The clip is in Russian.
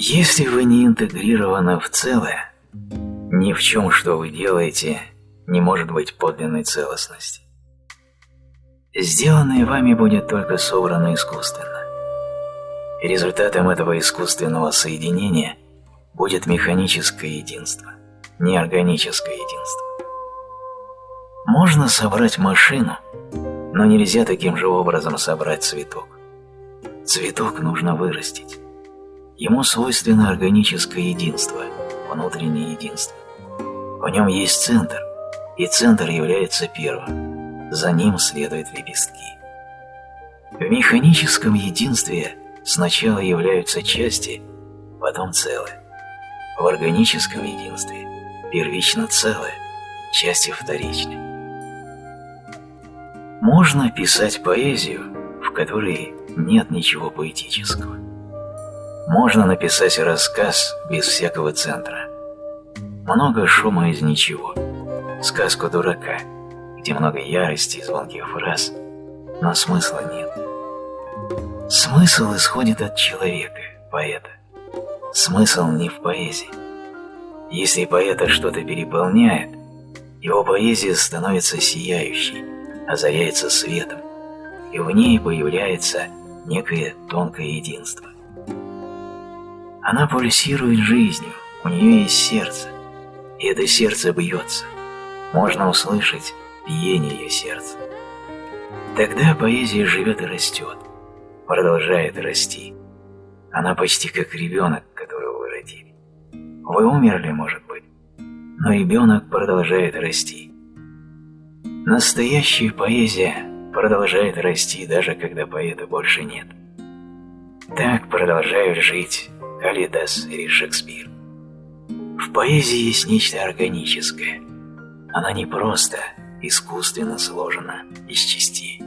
Если вы не интегрированы в целое, ни в чем, что вы делаете, не может быть подлинной целостности. Сделанное вами будет только собрано искусственно. Результатом этого искусственного соединения будет механическое единство, неорганическое единство. Можно собрать машину, но нельзя таким же образом собрать цветок. Цветок нужно вырастить. Ему свойственно органическое единство, внутреннее единство. В нем есть центр, и центр является первым. За ним следуют лепестки. В механическом единстве сначала являются части, потом целое. В органическом единстве первично целое, части вторичны. Можно писать поэзию, в которой нет ничего поэтического. Можно написать рассказ без всякого центра. Много шума из ничего. Сказку дурака, где много ярости и звонких фраз, но смысла нет. Смысл исходит от человека, поэта. Смысл не в поэзии. Если поэта что-то переполняет, его поэзия становится сияющей, озаряется светом, и в ней появляется некое тонкое единство. Она пульсирует жизнью, у нее есть сердце, и это сердце бьется. Можно услышать биение ее сердца. Тогда поэзия живет и растет, продолжает расти. Она почти как ребенок, которого вы родили. Вы умерли, может быть, но ребенок продолжает расти. Настоящая поэзия продолжает расти, даже когда поэта больше нет. Так продолжают жить Калидас или Шекспир. В поэзии есть нечто органическое. Она не просто искусственно сложена из частей.